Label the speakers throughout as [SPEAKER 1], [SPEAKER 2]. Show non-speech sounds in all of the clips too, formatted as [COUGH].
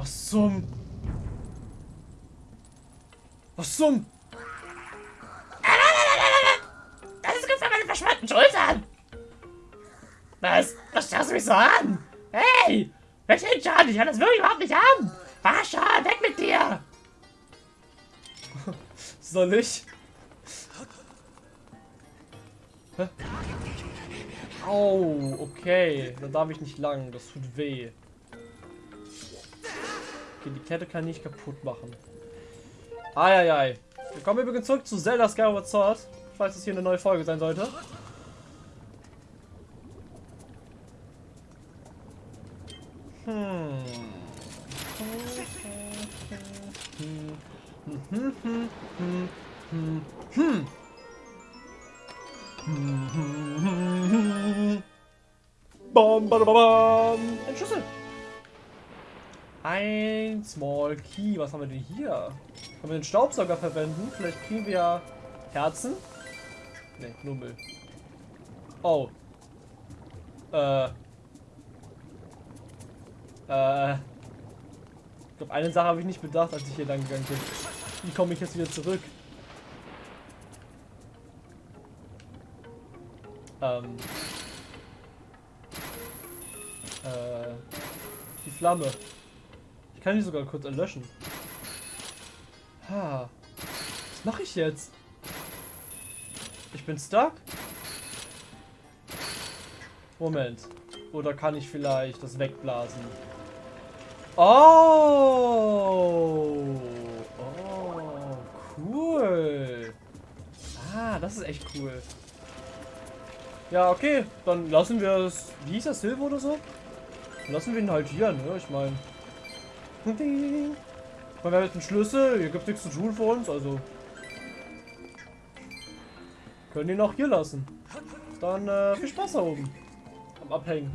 [SPEAKER 1] Was zum... Was zum...
[SPEAKER 2] Das ist gut für meine verschwollenen Schultern. Was? Was starrst du mich so an? Hey! Welch den Schaden? Ich kann das wirklich überhaupt nicht haben. Schon, weg mit dir. [LAUGHS]
[SPEAKER 1] Soll ich? Hä? Au, okay. Da darf ich nicht lang. Das tut weh. Okay, die Kette kann ich nicht kaputt machen. Eieiei. Wir kommen übrigens zurück zu Zelda Skyward Sword. Falls es hier eine neue Folge sein sollte. Hm. Hm. Hm. Hm. Hm. Hm. Bam, bam, bam. Ein Schlüssel. Ein Small Key. Was haben wir denn hier? Können wir den Staubsauger verwenden? Vielleicht kriegen wir ja Herzen? Ne, nur Müll. Oh. Äh. Äh. Ich glaube, eine Sache habe ich nicht bedacht, als ich hier lang gegangen bin. Wie komme ich jetzt wieder zurück? Ähm. Äh. Die Flamme. Ich kann die sogar kurz erlöschen. Ha. Was mache ich jetzt? Ich bin stuck? Moment. Oder kann ich vielleicht das wegblasen? Oh! Oh, cool. Ah, das ist echt cool. Ja, okay. Dann lassen wir es. Wie hieß das? Silber oder so? Lassen wir ihn halt hier, ne? Ich meine. Wir haben jetzt einen Schlüssel. Hier gibt nichts zu tun für uns, also. Können ihn auch hier lassen. Dann äh, viel Spaß da oben. Am Abhängen.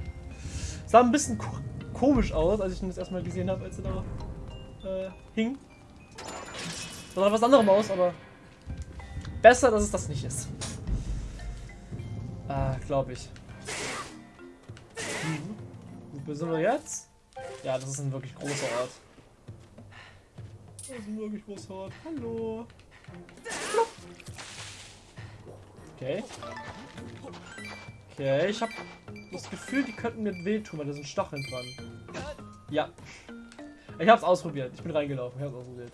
[SPEAKER 1] Sah ein bisschen ko komisch aus, als ich ihn das erstmal gesehen habe, als er da äh, hing. Sah nach was anderem aus, aber besser, dass es das nicht ist. Ah, glaube ich. Mhm. Wo sind wir jetzt? Ja, das ist ein wirklich großer Ort. Das ist ein wirklich großer Ort. Hallo. Okay. Okay, ich habe das Gefühl, die könnten mir wehtun, weil da sind Stacheln dran. Ja. Ich habe es ausprobiert. Ich bin reingelaufen. Ich habe es ausprobiert.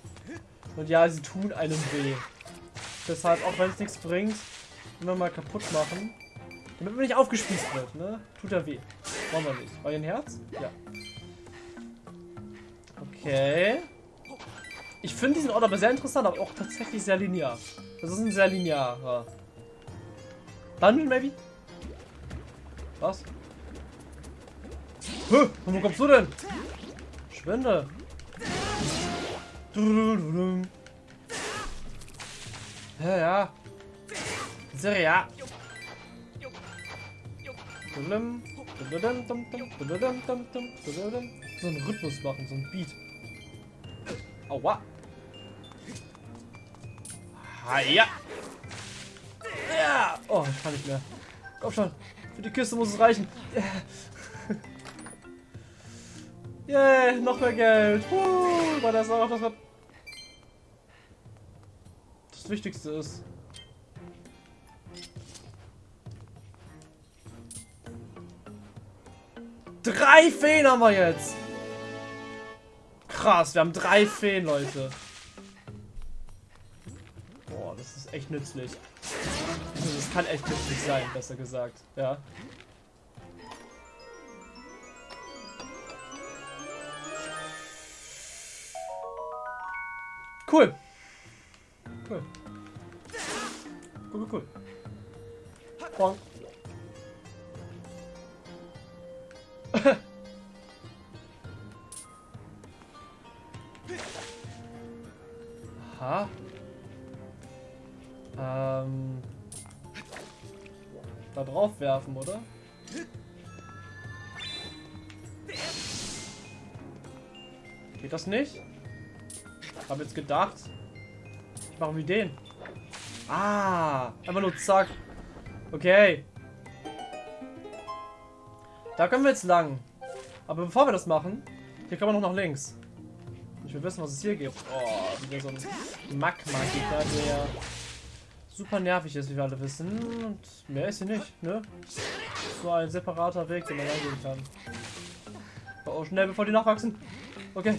[SPEAKER 1] Und ja, sie tun einem weh. Deshalb, auch wenn es nichts bringt, immer mal kaputt machen. Damit man nicht aufgespießt wird, ne? Tut er weh. Wollen wir nicht. Ein Herz? Ja. Okay. Ich finde diesen Ort aber sehr interessant, aber auch tatsächlich sehr linear. Das ist ein sehr linearer. Dungeon, maybe? Was? Hä? Wo kommst du denn? Schwinde. Ja, ja. Sehr ja. So einen Rhythmus machen, so ein Beat. Aua. Haja. Ja. Oh, ich kann nicht mehr. Komm schon. Für die Kiste muss es reichen. Yeah, noch mehr Geld. Uh, weil das auch das, das Wichtigste ist. Drei Feen haben wir jetzt. Krass, wir haben drei Feen, Leute. Boah, das ist echt nützlich. Das kann echt nützlich sein, besser gesagt. Ja. Cool. Cool. Cool, cool, cool. Bonk. Geht das nicht? Ich habe jetzt gedacht, ich mache wie den. Ah, einfach nur zack. Okay. Da können wir jetzt lang. Aber bevor wir das machen, hier kommen wir noch nach links. Ich will wissen, was es hier gibt. Oh, wieder so ein Magma-Gegner, der super nervig ist, wie wir alle wissen. Und mehr ist hier nicht, ne? So ein separater Weg, den man eingehen kann. Oh, schnell, bevor die nachwachsen. Okay.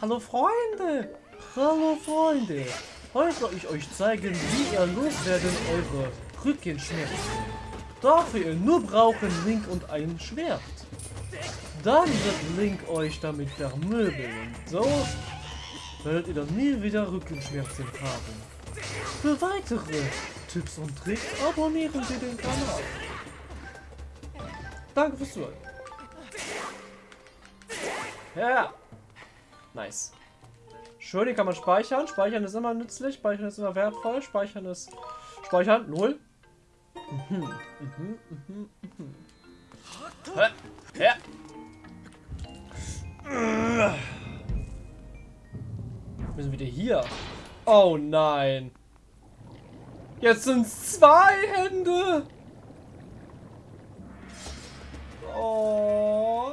[SPEAKER 1] Hallo Freunde! Hallo Freunde! Heute soll ich euch zeigen, wie ihr loswerden eure Rückenschmerzen. Dafür ihr nur brauchen Link und ein Schwert. Dann wird Link euch damit vermöbeln. So werdet ihr dann nie wieder Rückenschmerzen haben. Für weitere Tipps und Tricks abonnieren Sie den Kanal. Danke fürs Zuhören. Ja. Nice. Schön, die kann man speichern. Speichern ist immer nützlich. Speichern ist immer wertvoll. Speichern ist... Speichern, null. Mhm, mhm, mhm, mhm. Ja. Wir sind wieder hier. Oh nein. Jetzt sind zwei Hände. Oh.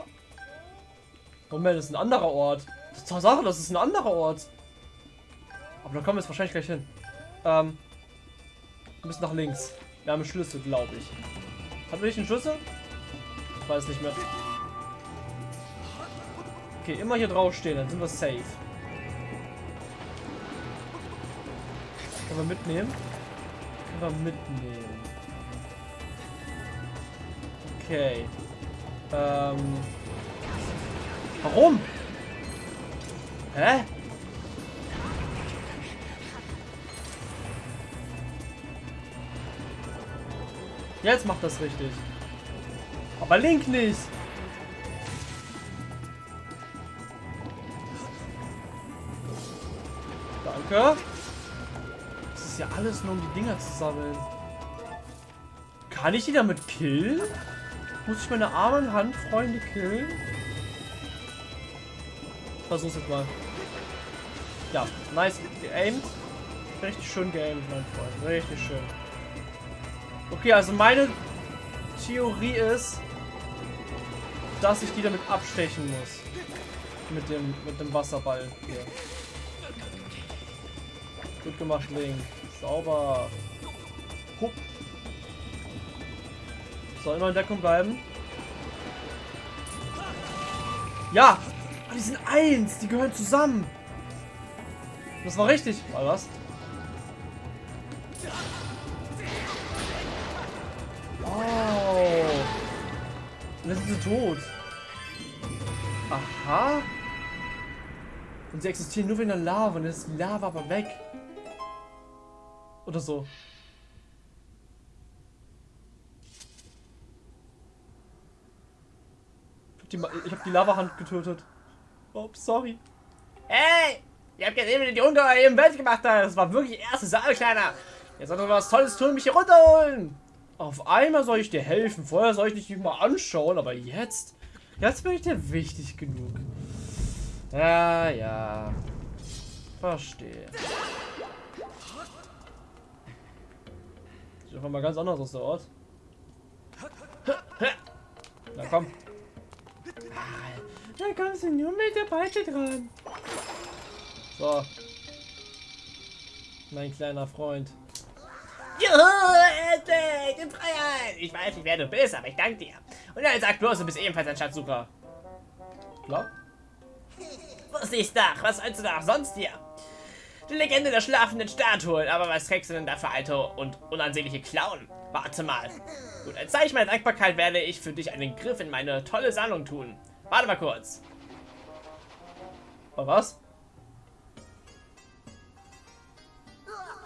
[SPEAKER 1] Moment, das ist ein anderer Ort. Tatsache, das ist ein anderer Ort. Aber da kommen wir jetzt wahrscheinlich gleich hin. Ähm, wir müssen nach links. Wir haben einen Schlüssel, glaube ich. Haben wir nicht einen Schlüssel? Ich weiß nicht mehr. Okay, immer hier draufstehen, dann sind wir safe. Können wir mitnehmen? Können wir mitnehmen. Okay. Ähm. Warum? Hä? Jetzt macht das richtig. Aber Link nicht. Danke. Das ist ja alles nur um die Dinger zu sammeln. Kann ich die damit killen? Muss ich meine armen Handfreunde killen? Versuch's jetzt mal. Ja, nice geaimed. Richtig schön geaimed, mein Freund. Richtig schön. Okay, also meine Theorie ist, dass ich die damit abstechen muss. Mit dem, mit dem Wasserball hier. Gut gemacht, Link. Sauber. Hup. Soll immer in Deckung bleiben. Ja! Die sind eins! Die gehören zusammen! Das war richtig. War was? Wow! Und jetzt sind sie tot. Aha! Und sie existieren nur in der Lava. Und dann ist die Lava aber weg. Oder so. Ich hab die Lava-Hand getötet. Oh, sorry.
[SPEAKER 2] Hey! Ihr habt gesehen, wie die Ungeheuer eben Welt gemacht hat. Das war wirklich erste Sache, Kleiner. Jetzt solltet ihr was Tolles tun, mich hier runterholen.
[SPEAKER 1] Auf einmal soll ich dir helfen. Vorher soll ich dich mal anschauen, aber jetzt... Jetzt bin ich dir wichtig genug. Ja, ja. Verstehe. Sieht einfach mal ganz anders aus der Ort. Na komm. Da kommst du nur mit der Peitsche dran. So. Mein kleiner Freund.
[SPEAKER 2] Juhu, endlich, in Freiheit. Ich weiß nicht, wer du bist, aber ich danke dir. Und dann sag bloß, du bist ebenfalls ein Schatzsucher.
[SPEAKER 1] Klar?
[SPEAKER 2] Wusste ich's doch, was sollst du da auch sonst hier? Die Legende der schlafenden Statuen, aber was trägst du denn da für alte und unansehnliche Klauen? Warte mal. Gut, als Zeichen meiner Dankbarkeit werde ich für dich einen Griff in meine tolle Sammlung tun. Warte mal kurz.
[SPEAKER 1] Aber was?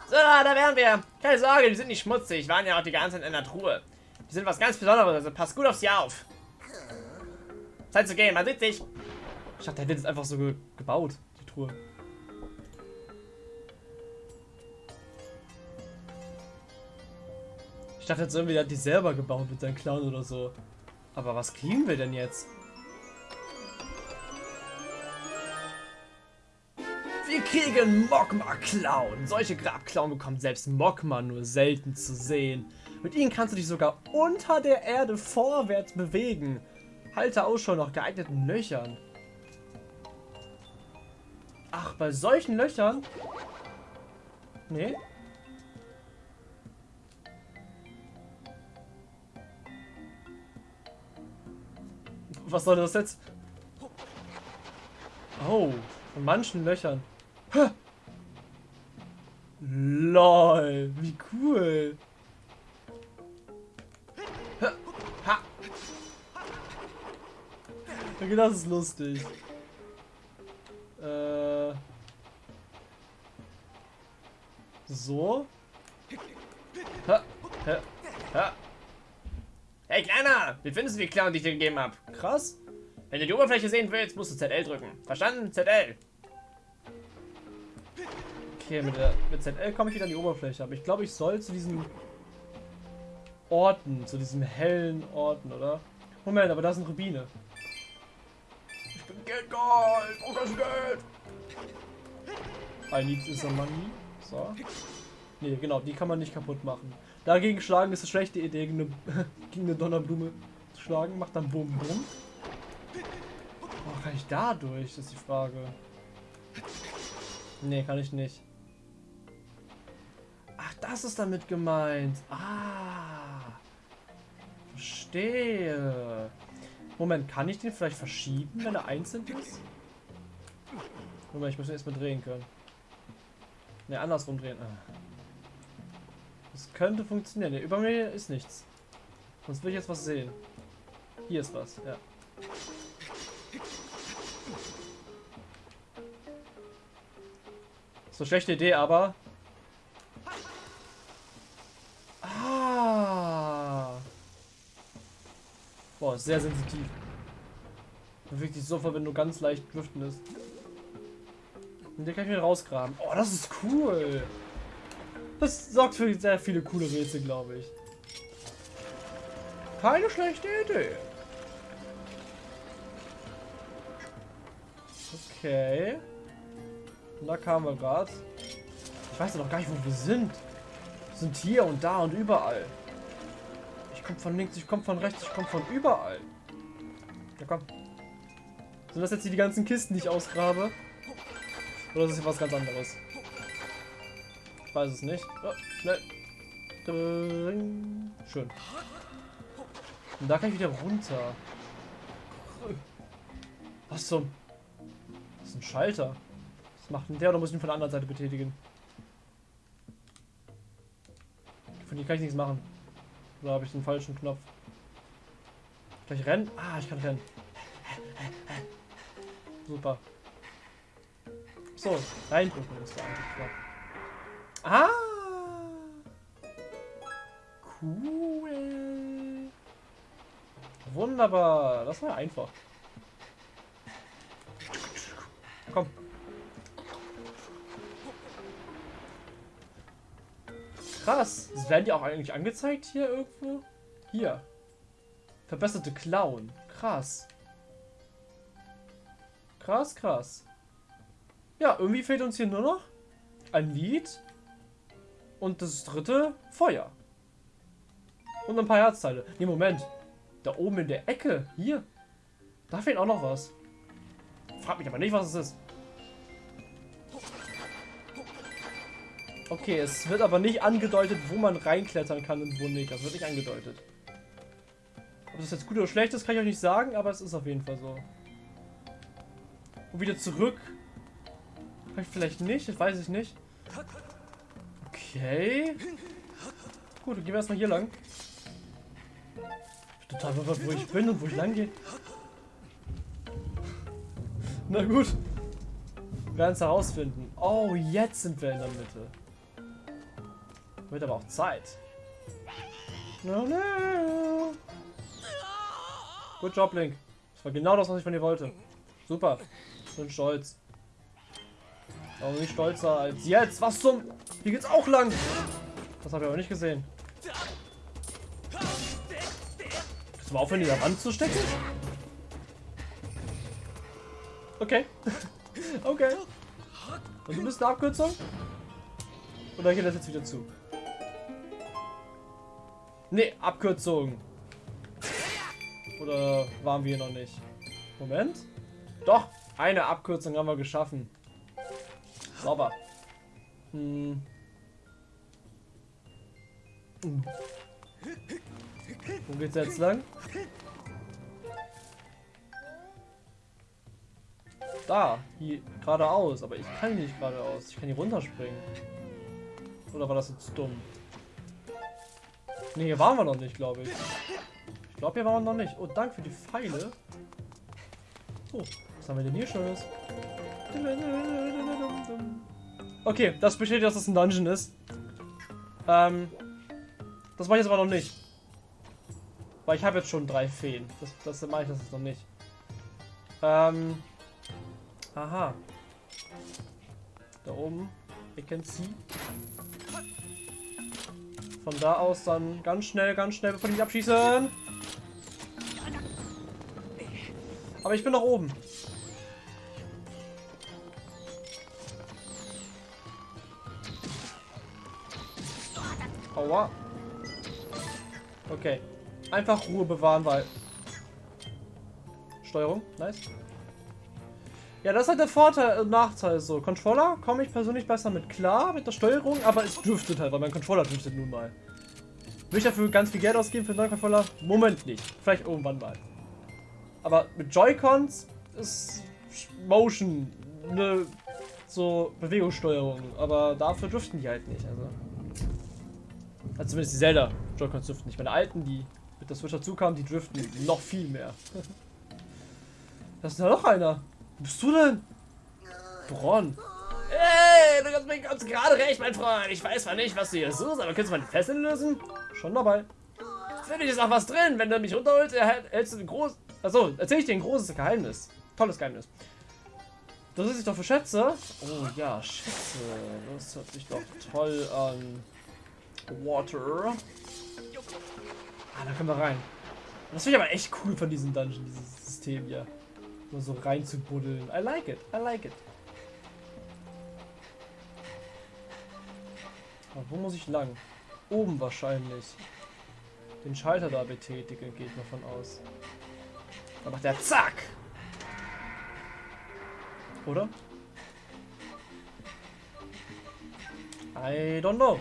[SPEAKER 2] So, da wären wir. Keine Sorge, die sind nicht schmutzig. Waren ja auch die ganze Zeit in der Truhe. Die sind was ganz Besonderes, also passt gut aufs Jahr auf. Zeit zu gehen, man sieht sich.
[SPEAKER 1] Ich dachte, der hätte das einfach so ge gebaut, die Truhe. Ich dachte jetzt irgendwie, der hat die selber gebaut mit seinen Clown oder so. Aber was kriegen wir denn jetzt? Wir kriegen Mogma-Klauen. Solche Grabklauen bekommt selbst Mogma nur selten zu sehen. Mit ihnen kannst du dich sogar unter der Erde vorwärts bewegen. Halte Ausschau nach geeigneten Löchern. Ach, bei solchen Löchern? Nee. Was soll das jetzt? Oh, von manchen Löchern. LOL, wie cool. Okay, das ist lustig. Äh. So. Ha, ha, ha.
[SPEAKER 2] Hey Kleiner, wie findest du die Clown, die ich dir gegeben habe?
[SPEAKER 1] Krass.
[SPEAKER 2] Wenn du die Oberfläche sehen willst, musst du ZL drücken. Verstanden? ZL.
[SPEAKER 1] Okay, mit, der, mit ZL komme ich wieder an die Oberfläche. Aber ich glaube, ich soll zu diesen Orten, zu diesen hellen Orten, oder? Moment, aber da sind Rubine.
[SPEAKER 2] Ich bin Geld geholt. Oh, das Geld.
[SPEAKER 1] I need is a money. So. Nee, genau, die kann man nicht kaputt machen. Dagegen schlagen ist eine schlechte Idee, gegen eine, [LAUGHS] gegen eine Donnerblume zu schlagen. Macht dann Bum Bum. Oh, kann ich da durch? Das ist die Frage. Nee, kann ich nicht. Das ist damit gemeint. Ah. Verstehe. Moment, kann ich den vielleicht verschieben, wenn er einzeln ist? Moment, ich muss ihn erstmal drehen können. Ne, andersrum drehen. Ah. Das könnte funktionieren. Ne, über mir ist nichts. Sonst will ich jetzt was sehen. Hier ist was, ja. So schlechte Idee, aber. Boah, sehr sensitiv. Bewegt sich sofort, wenn du ganz leicht driften ist. Und den kann ich wieder rausgraben. Oh, das ist cool. Das sorgt für sehr viele coole Rätsel, glaube ich. Keine schlechte Idee. Okay. Und da kamen wir gerade. Ich weiß ja noch gar nicht, wo wir sind. Wir sind hier und da und überall. Komme von links, ich komme von rechts, ich komme von überall. Ja, komm. Sind das jetzt hier die ganzen Kisten, die ich ausgrabe? Oder ist das hier was ganz anderes? Ich weiß es nicht. Oh, schnell. Schön. Und da kann ich wieder runter. Was zum... Das ist ein Schalter. Was macht denn der oder muss ich ihn von der anderen Seite betätigen? Von hier kann ich nichts machen. Oder habe ich den falschen Knopf? Kann ich rennen? Ah, ich kann rennen. Super. So, reindrücken ist der eigentlich klar. Ah! Cool. Wunderbar. Das war einfach. Komm. Krass. Werden die auch eigentlich angezeigt hier irgendwo? Hier. Verbesserte Clown. Krass. Krass, krass. Ja, irgendwie fehlt uns hier nur noch ein Lied und das dritte Feuer. Und ein paar Herzteile. Nee, Moment. Da oben in der Ecke. Hier. Da fehlt auch noch was. Frag mich aber nicht, was es ist. Okay, es wird aber nicht angedeutet, wo man reinklettern kann und wo nicht. Das wird nicht angedeutet. Ob das jetzt gut oder schlecht ist, kann ich euch nicht sagen, aber es ist auf jeden Fall so. Und wieder zurück. Kann ich vielleicht nicht, das weiß ich nicht. Okay. Gut, dann gehen wir erstmal hier lang. Ich bin total verwirrt, wo ich bin und wo ich lang gehe. Na gut. Wir werden es herausfinden. Oh, jetzt sind wir in der Mitte. Wird aber auch Zeit. No, no. Gut Job, Link. Das war genau das, was ich von dir wollte. Super. Ich bin stolz. Aber nicht stolzer als jetzt. Was zum... Hier geht's auch lang. Das habe ich aber nicht gesehen. Kannst du mal aufhören, in der Wand zu stecken? Okay. [LAUGHS] okay. Und du bist eine Abkürzung? Oder geht das jetzt wieder zu? Nee, Abkürzung. Oder waren wir noch nicht? Moment. Doch, eine Abkürzung haben wir geschaffen. Sauber. Hm. Hm. Wo geht's jetzt lang? Da, hier geradeaus, aber ich kann nicht geradeaus. Ich kann hier runterspringen. Oder war das jetzt dumm? Ne, hier waren wir noch nicht, glaube ich. Ich glaube, hier waren wir noch nicht. Oh, danke für die Pfeile. Oh, was haben wir denn hier Schönes? Okay, das bestätigt, dass das ein Dungeon ist. Ähm, das mache ich jetzt aber noch nicht. Weil ich habe jetzt schon drei Feen. Das, das mache ich das jetzt noch nicht. Ähm, aha. Da oben. You can see. Von da aus dann ganz schnell, ganz schnell, bevor die abschießen. Aber ich bin noch oben. Aua. Okay. Einfach Ruhe bewahren, weil... Steuerung, nice. Ja, das halt der Vorteil und Nachteil so. Controller komme ich persönlich besser mit klar, mit der Steuerung, aber es driftet halt, weil mein Controller driftet nun mal. Will ich dafür ganz viel Geld ausgeben für einen neuen Controller? Moment nicht. Vielleicht irgendwann mal. Aber mit Joy-Cons ist Motion eine so Bewegungssteuerung, aber dafür driften die halt nicht. Also, also zumindest die Zelda Joy-Cons driften nicht. Meine alten, die mit der Switch dazu kamen, die driften noch viel mehr. [LAUGHS] das ist ja noch einer. Bist du denn? Bron.
[SPEAKER 2] Hey, du hast mich ganz gerade recht, mein Freund. Ich weiß zwar nicht, was du hier suchst, aber kannst du meine Fesseln lösen?
[SPEAKER 1] Schon dabei.
[SPEAKER 2] Finde ich ist auch was drin. Wenn du mich runterholst, erhältst du ein großes... Achso, erzähl ich dir ein großes Geheimnis. Tolles Geheimnis.
[SPEAKER 1] Das ist sich doch für Schätze. Oh ja, Schätze. Das hört sich doch toll an. Water. Ah, da können wir rein. Das finde ich aber echt cool von diesem Dungeon, dieses System hier. Nur so rein zu buddeln. I like it, I like it. Aber wo muss ich lang? Oben wahrscheinlich. Den Schalter da betätigen, geht man von aus.
[SPEAKER 2] Dann macht der Zack!
[SPEAKER 1] Oder? I don't know.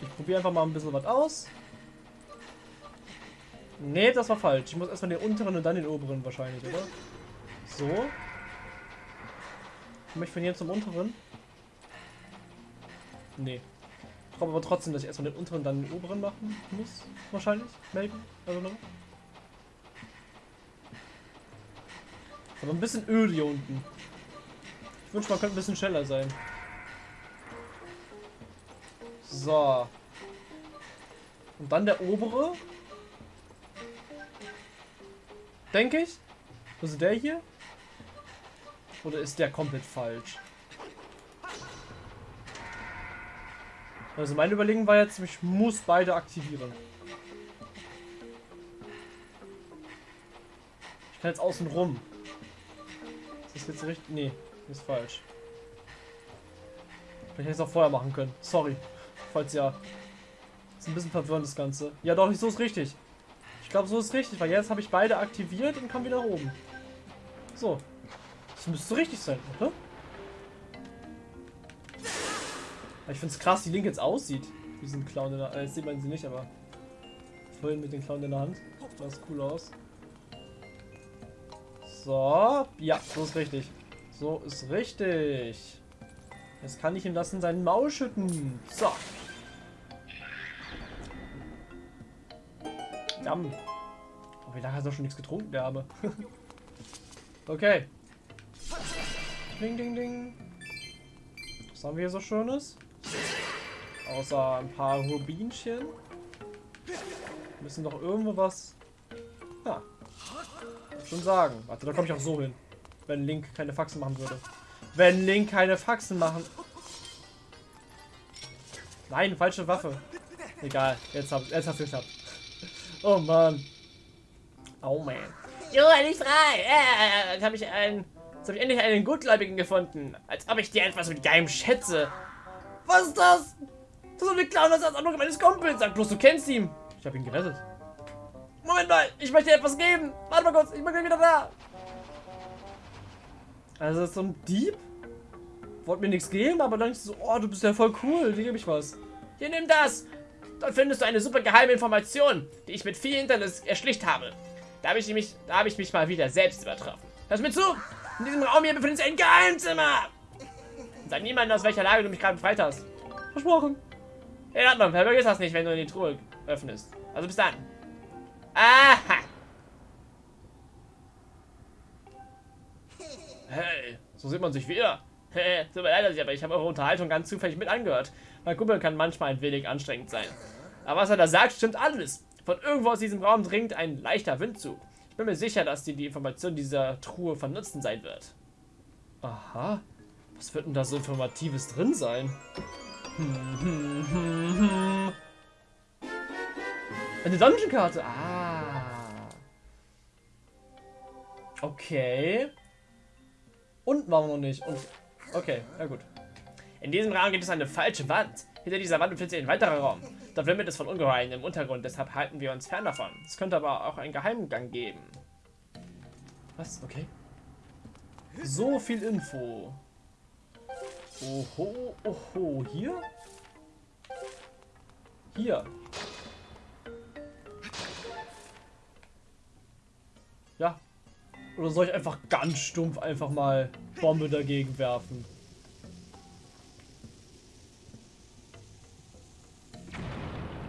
[SPEAKER 1] Ich probiere einfach mal ein bisschen was aus. Nee, das war falsch. Ich muss erstmal den unteren und dann den oberen wahrscheinlich, oder? So. Komme ich von hier zum unteren? Nee. Ich glaube aber trotzdem, dass ich erstmal den unteren und dann den oberen machen muss. Wahrscheinlich. Maybe. Also noch. Ist aber ein bisschen öl hier unten. Ich wünsche, man könnte ein bisschen schneller sein. So. Und dann der obere. Denke ich. Also der hier? Oder ist der komplett falsch? Also meine Überlegung war jetzt, ich muss beide aktivieren. Ich kann jetzt außen rum. Ist das jetzt richtig? Nee, ist falsch. Vielleicht hätte ich es auch vorher machen können. Sorry. Falls ja. Ist ein bisschen verwirrend das Ganze. Ja doch, so ist richtig. Ich glaube, so ist richtig, weil jetzt habe ich beide aktiviert und kann wieder oben. So. Das müsste richtig sein, oder? Ich finde es krass, wie Link jetzt aussieht. Diesen Clown in der äh, Jetzt sieht man sie nicht, aber vorhin mit dem Clown in der Hand. Das cool aus. So. Ja, so ist richtig. So ist richtig. Jetzt kann ich ihm das in seinen Maul schütten. So. Jam. Oh, wie lange hat er schon nichts getrunken, der Arme? [LAUGHS] okay. Ding, ding, ding. Was haben wir hier so Schönes? Außer ein paar Rubinchen. Müssen doch irgendwo was... Ja. Schon sagen. Warte, da komme ich auch so hin. Wenn Link keine Faxen machen würde. Wenn Link keine Faxen machen... Nein, falsche Waffe. Egal, jetzt hab, jetzt hab ich gehabt. Oh Mann. Oh man.
[SPEAKER 2] Jo, nicht frei. Äh, jetzt habe ich einen. Jetzt habe ich endlich einen Gutgläubigen gefunden. Als ob ich dir etwas mit geheim schätze. Was ist das? Das ist eine Clown, ist das Anruf meines Kumpels. Sag bloß, du kennst ihn.
[SPEAKER 1] Ich habe ihn gerettet.
[SPEAKER 2] Moment mal, ich möchte dir etwas geben. Warte mal kurz, ich bin wieder da.
[SPEAKER 1] Also so ein Dieb? wollte mir nichts geben, aber dann ist so, oh, du bist ja voll cool, dir gebe ich was.
[SPEAKER 2] Hier, nimm das. Dort findest du eine super geheime Information, die ich mit viel Internet erschlicht habe. Da habe ich, mich, da hab ich mich mal wieder selbst übertroffen. Hörst du mir zu? In diesem Raum hier befindet sich ein Geheimzimmer. Sag niemandem, aus welcher Lage du mich gerade befreit hast.
[SPEAKER 1] Versprochen.
[SPEAKER 2] In Ordnung, vergiss das nicht, wenn du die Truhe öffnest. Also bis dann. Aha. Hey, so sieht man sich wieder. Tut mir leid, aber ich habe eure Unterhaltung ganz zufällig mit angehört. Mein Kumpel kann manchmal ein wenig anstrengend sein. Aber was er da sagt, stimmt alles. Von irgendwo aus diesem Raum dringt ein leichter Windzug. Ich bin mir sicher, dass dir die Information dieser Truhe von Nutzen sein wird.
[SPEAKER 1] Aha. Was wird denn da so Informatives drin sein? Hm, hm, hm. Eine Dungeon-Karte. Ah. Okay. Unten waren wir noch nicht. Und okay, ja gut.
[SPEAKER 2] In diesem Raum gibt es eine falsche Wand. Hinter dieser Wand befindet sich ein weiterer Raum. Dort wimmelt es von Ungeheuern im Untergrund, deshalb halten wir uns fern davon. Es könnte aber auch einen Geheimgang geben.
[SPEAKER 1] Was? Okay. So viel Info. Oho, oho. Hier? Hier. Ja. Oder soll ich einfach ganz stumpf einfach mal Bombe dagegen werfen?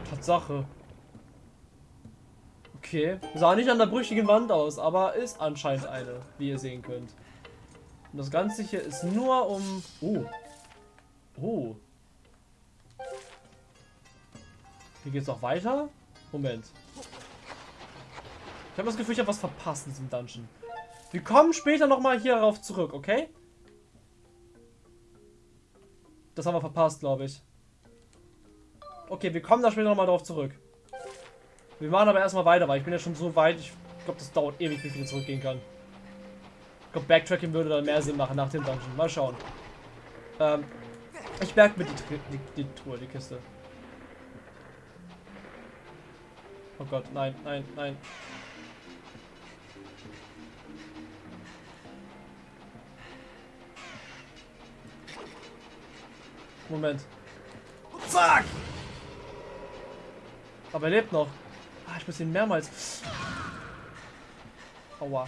[SPEAKER 1] Tatsache. Okay. Sah nicht an der brüchigen Wand aus, aber ist anscheinend eine, wie ihr sehen könnt. Und das Ganze hier ist nur um... Oh. Oh. Hier geht's auch weiter? Moment. Ich habe das Gefühl, ich habe was verpasst in diesem Dungeon. Wir kommen später nochmal hier rauf zurück, okay? Das haben wir verpasst, glaube ich. Okay, wir kommen da später nochmal drauf zurück. Wir machen aber erstmal weiter, weil ich bin ja schon so weit. Ich glaube, das dauert ewig, bis ich wieder zurückgehen kann. Ich glaube, Backtracking würde dann mehr Sinn machen nach dem Dungeon. Mal schauen. Ähm, ich merke mir die, die, die Tour, die Kiste. Oh Gott, nein, nein, nein. Moment. Zack! Aber er lebt noch. Ah, ich muss ihn mehrmals... Aua.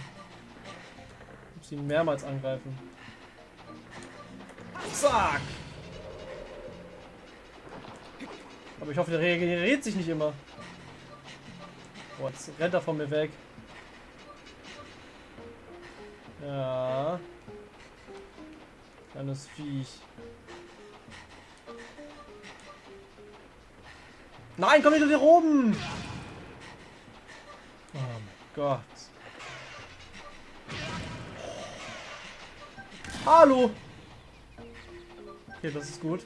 [SPEAKER 1] Ich muss ihn mehrmals angreifen. Zack! Aber ich hoffe, der regeneriert sich nicht immer. Boah, jetzt rennt er von mir weg. Ja. Kleines Viech. Nein, komm nicht hier oben! Oh mein Gott. Hallo! Okay, das ist gut.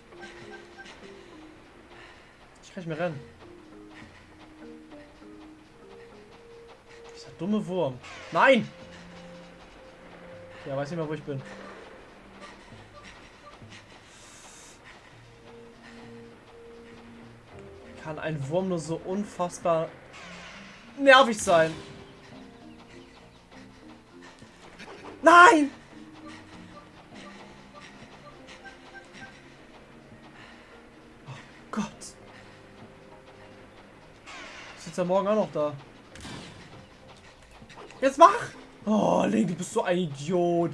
[SPEAKER 1] Ich kann nicht mehr rennen. Dieser dumme Wurm. Nein! Ja, weiß nicht mehr, wo ich bin. Kann ein Wurm nur so unfassbar nervig sein? Nein! Oh Gott. Ist jetzt ja morgen auch noch da. Jetzt mach! Oh, Link, du bist so ein Idiot.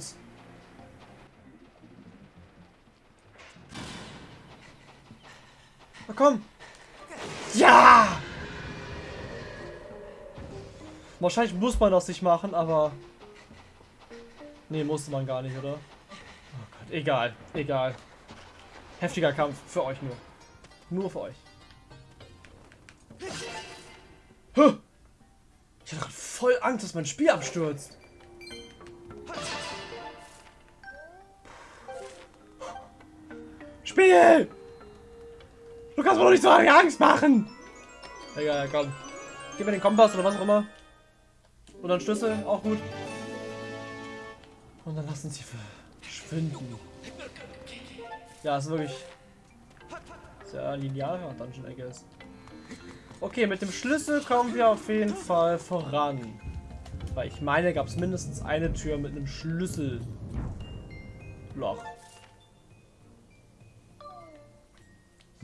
[SPEAKER 1] Na komm. Ja! Wahrscheinlich muss man das nicht machen, aber... Nee, musste man gar nicht, oder? Oh Gott, egal, egal. Heftiger Kampf, für euch nur. Nur für euch. Ich hatte voll Angst, dass mein Spiel abstürzt. Spiel! Du kannst mir doch nicht so Angst machen! Egal, komm. Gib mir den Kompass oder was auch immer. Oder einen Schlüssel, auch gut. Und dann lassen sie verschwinden. Ja, ist wirklich sehr linearer Dungeon, I guess. Okay, mit dem Schlüssel kommen wir auf jeden Fall voran. Weil ich meine, gab es mindestens eine Tür mit einem Schlüsselloch.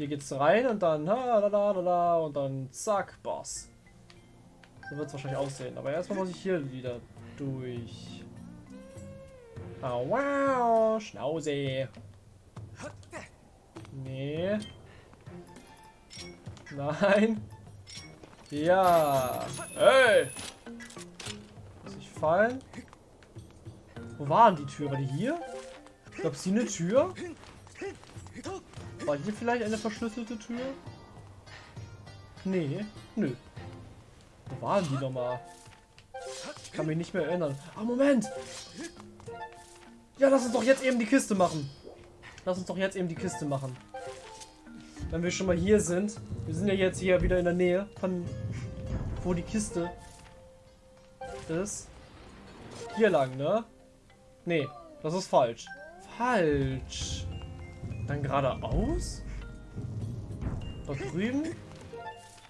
[SPEAKER 1] Hier geht's rein und dann ha, la, la, la, und dann zack, Boss. So wird es wahrscheinlich aussehen. Aber erstmal muss ich hier wieder durch. Oh, wow, Schnauze. Nee. Nein. Ja. Hey. Muss ich fallen? Wo waren die Tür? War die hier? Ich glaube, sie eine Tür? War hier vielleicht eine verschlüsselte Tür? Nee. Nö. Wo waren die nochmal? Ich kann mich nicht mehr erinnern. Ah, Moment! Ja, lass uns doch jetzt eben die Kiste machen. Lass uns doch jetzt eben die Kiste machen. Wenn wir schon mal hier sind. Wir sind ja jetzt hier wieder in der Nähe von wo die Kiste ist. Hier lang, ne? Nee, das ist falsch. Falsch. Dann geradeaus? Dort drüben?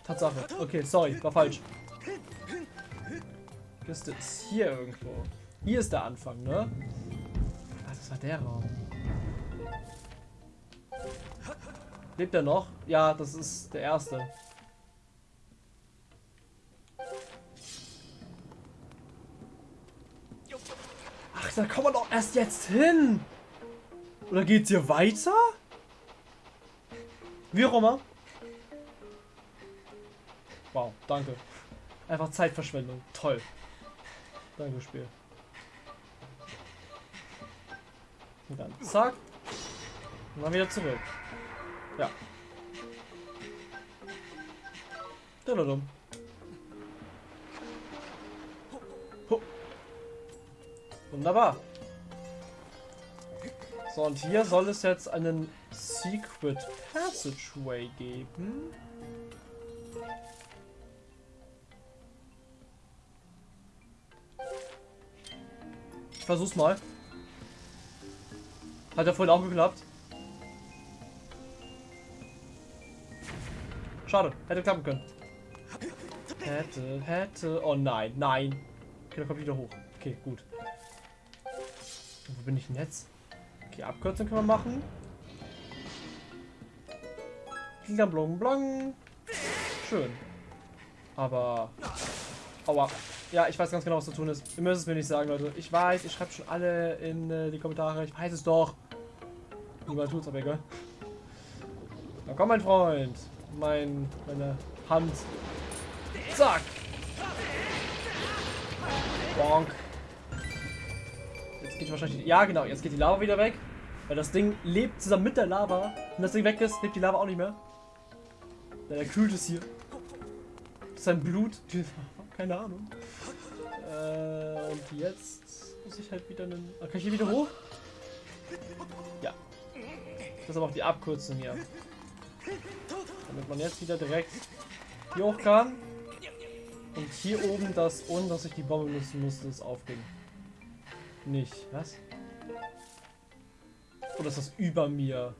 [SPEAKER 1] Tatsache. Okay, sorry, war falsch. Kiste ist hier irgendwo. Hier ist der Anfang, ne? Ah, das war der Raum. Lebt er noch? Ja, das ist der erste. Ach, da kommen wir doch erst jetzt hin. Oder geht's hier weiter? Wie auch immer. Wow, danke. Einfach Zeitverschwendung. Toll. Danke, Spiel. Und dann zack. Und dann wieder zurück. Ja. Ho. Wunderbar. So, und hier soll es jetzt einen Secret Passageway geben. Ich versuch's mal. Hat ja vorhin auch geklappt. Schade, hätte klappen können. Hätte, hätte. Oh nein, nein. Okay, dann kommt wieder hoch. Okay, gut. Wo bin ich denn jetzt? Okay, Abkürzung können wir machen. Klingt blong blong. Schön. Aber. Aua. Ja, ich weiß ganz genau, was zu tun ist. Ihr müsst es mir nicht sagen, Leute. Ich weiß, ich schreibe schon alle in äh, die Kommentare. Ich weiß es doch. Niemand tut's, aber egal. Na komm, mein Freund. Mein, meine Hand. Zack. Bonk. Geht wahrscheinlich... Ja, genau. Jetzt geht die Lava wieder weg. Weil das Ding lebt zusammen mit der Lava. Wenn das Ding weg ist, lebt die Lava auch nicht mehr. Denn er kühlt es hier. Sein Blut. [LAUGHS] Keine Ahnung. Äh, und jetzt muss ich halt wieder einen... Ah, kann ich hier wieder hoch? Ja. Das ist aber auch die Abkürzung hier. Damit man jetzt wieder direkt hier hoch kann. Und hier oben das, ohne dass ich die Bombe nutzen musste, das aufging. Nicht. Was? Oder ist das über mir?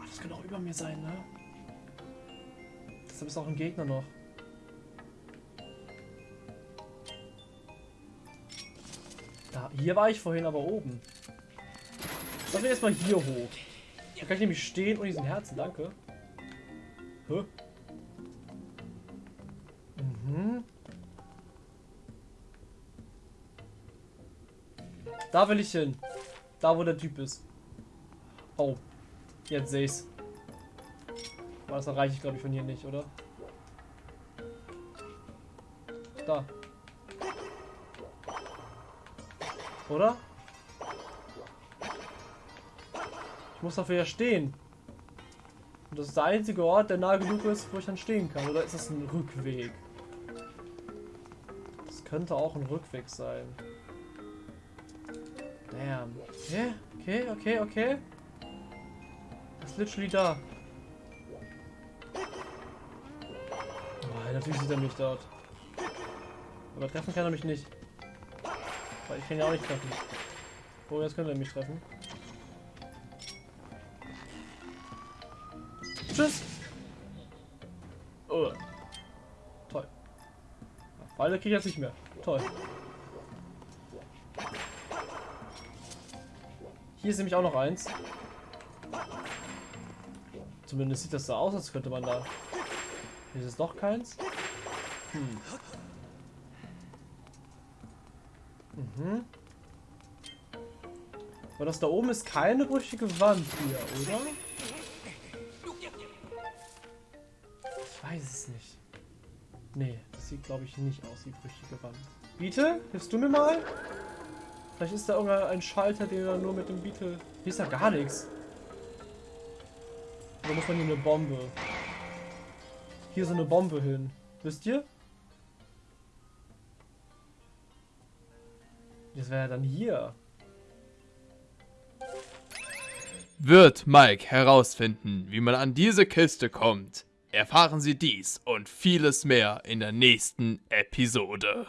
[SPEAKER 1] Ach, das könnte auch über mir sein, ne? Deshalb ist auch ein Gegner noch. Da, hier war ich vorhin aber oben. Lass mich erstmal hier hoch. Da kann ich nämlich stehen und diesen Herzen, danke. Hä? Da will ich hin. Da, wo der Typ ist. Oh. Jetzt sehe ich's. Aber das erreiche ich, glaube ich, von hier nicht, oder? Da. Oder? Ich muss dafür ja stehen. Und das ist der einzige Ort, der nah genug ist, wo ich dann stehen kann. Oder ist das ein Rückweg? Das könnte auch ein Rückweg sein. Damn. Okay, okay, okay, okay. Das ist literally da. Oh, natürlich sieht er mich dort. Aber treffen kann er mich nicht. Weil ich kann ja auch nicht treffen. Oh, jetzt könnte er mich treffen. Tschüss. Oh. Toll. Beide kriege ich jetzt nicht mehr. Toll. Hier ist nämlich auch noch eins. Zumindest sieht das so aus, als könnte man da... Hier ist es doch keins. Hm. Mhm. Aber das da oben ist keine brüchige Wand hier, oder? Ich weiß es nicht. Nee, das sieht glaube ich nicht aus wie brüchige Wand. Beetle, hilfst du mir mal? Vielleicht ist da irgendein Schalter, den er nur mit dem Beetle... Hier ist ja gar nichts. Da muss man hier eine Bombe. Hier so eine Bombe hin. Wisst ihr? Das wäre ja dann hier.
[SPEAKER 3] Wird Mike herausfinden, wie man an diese Kiste kommt? Erfahren Sie dies und vieles mehr in der nächsten Episode.